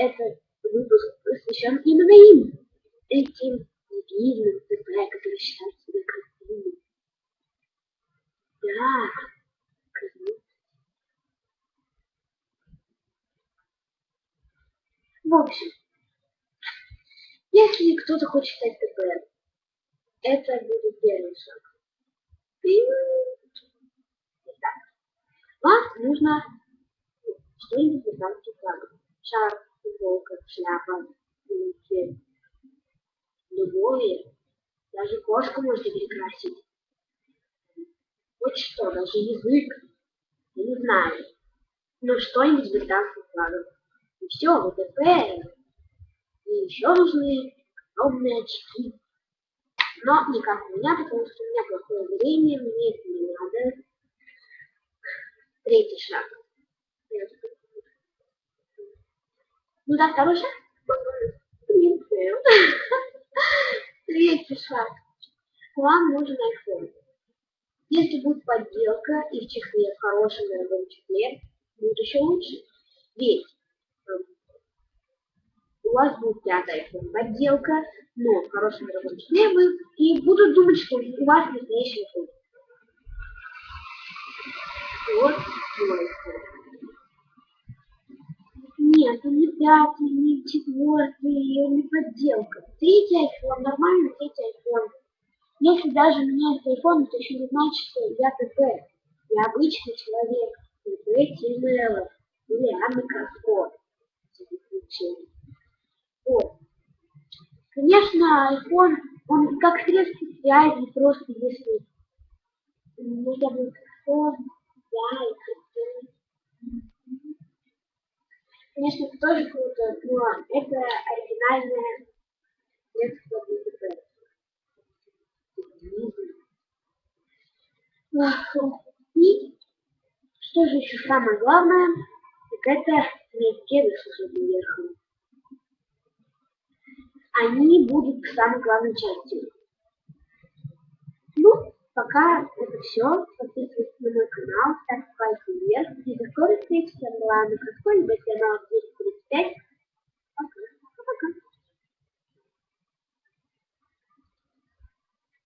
этот выпуск посвящен именно им. Этим дебильным ТП, которые считают себя красивыми. Да, красивыми. В общем, если кто-то хочет стать ТП, это будет первый шаг. И так, вам нужно что-нибудь из рамки флага. Шар, футболка, шляпа, или любое. Даже кошку можете перекрасить. Вот что, даже язык. Я не знаю. Ну что-нибудь с британским флагом. И все, ВТП. И еще нужны огромные очки. Но не как у меня, потому что у меня плохое зрение, мне это не надо. Третий шаг. Ну да, второй шаг. Третий шаг. Вам нужен iPhone. Если будет подделка и в чехле, в хорошем дорогом чехле, будет еще лучше. Ведь у вас будет пятый iPhone подделка, но в хорошем дорогом чехле вы и будут думать, что у вас настоящий iPhone. Вот iPhone. Нет, он не пятый, не четвертый, он не подделка. Третий iPhone, нормальный третий iPhone. Если даже меняется iPhone, это еще не значит, что я ТП. Я обычный человек. ТП Тимела. Или Анна Краско. Вот. Конечно, iPhone, он как средство связи, просто если нужно будет iPhone, да, Конечно, это тоже круто, но это оригинальное средство для ДП. И что же еще самое главное, так это мягкие с верхом. Они будут самой главной частью. Ну, пока это все. Подписывайтесь на мой канал, ставьте пальцы вверх. И до six and one, because quite a bit enough.